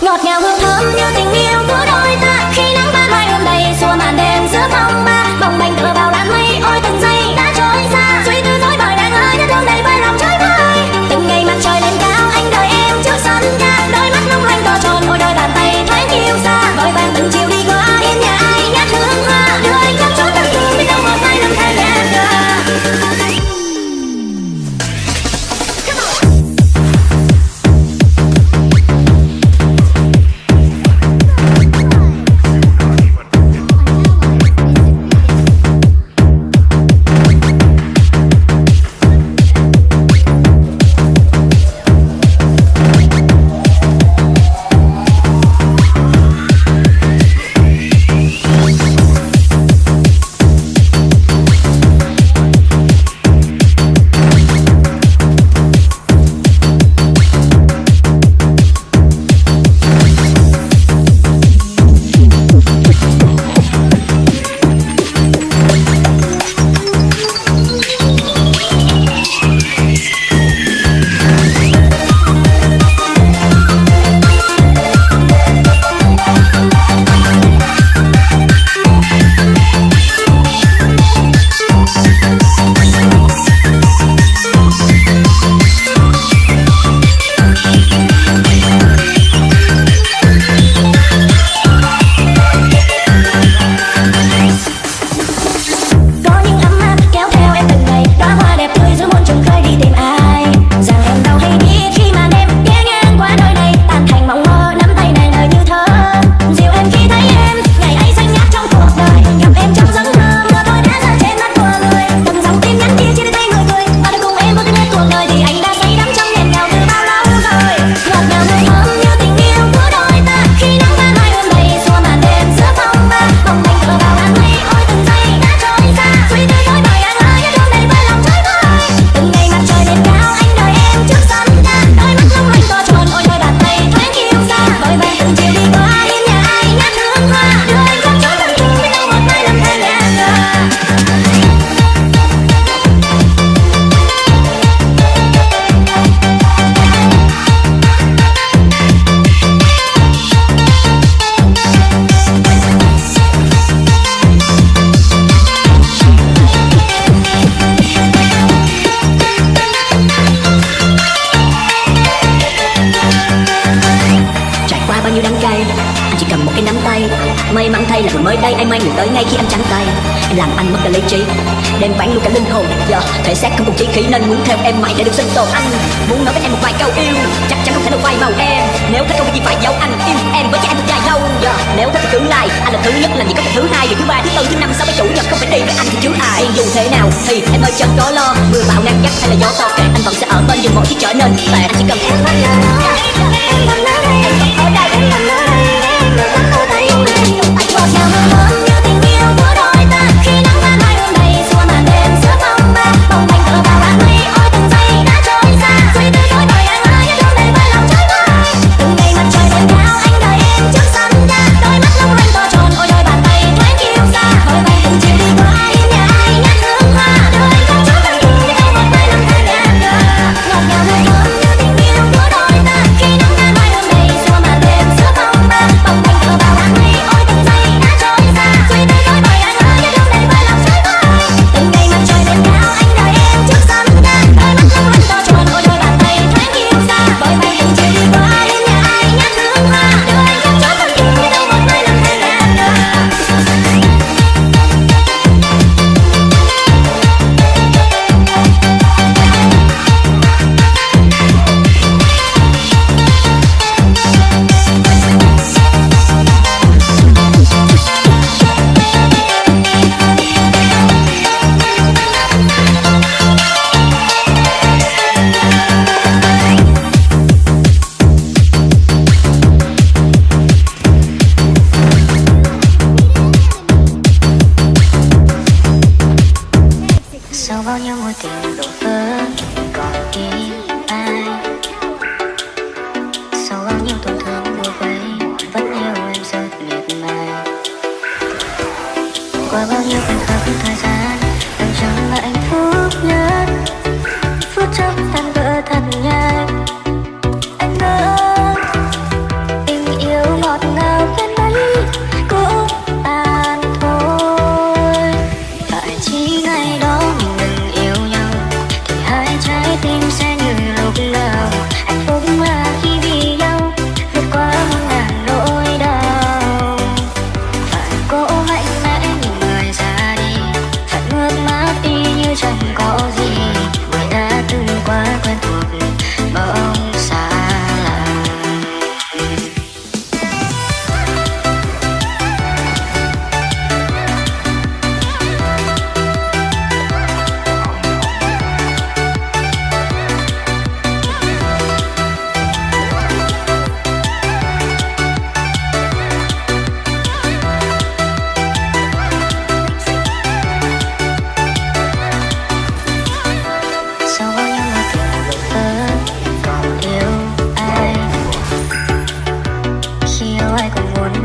ngọt ngào hương thơm như tình yêu của đôi ta. Khi nắng ban mai ôm đầy xua màn đêm giữa phong ba. đợi ngay khi em trắng tay, Em làm anh mất cả lý trí. Đem bán luôn cả linh hồn, Giờ thể xác không còn chí khí nên muốn theo em mãi để được sinh tồn anh. Muốn nói với em một vài câu yêu, Chắc chắn không thể được vai màu em. Nếu thích không có gì phải giấu, anh Yêu em với chắc anh được dài lâu. Giờ, nếu thích thì cứ like Anh là thứ nhất là gì có cái thứ hai Rồi thứ ba, thứ tư, thứ năm sáu cái chủ nhật không phải đi với anh thì chứ ai. Dù thế nào thì em ơi chẳng có lo, Mưa bão nắng gắt hay là gió to kệ Anh vẫn sẽ ở bên, dù mọi khi trở nên tệ. Anh chỉ cần em. mắt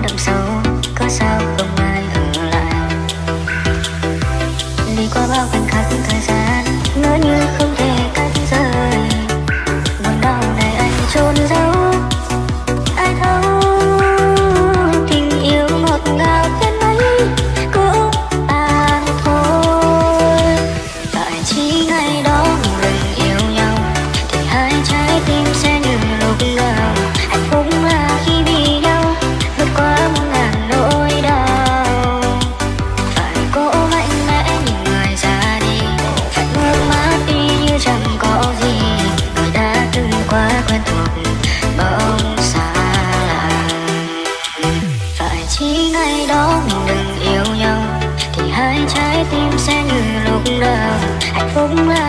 tâm sâu. Oh my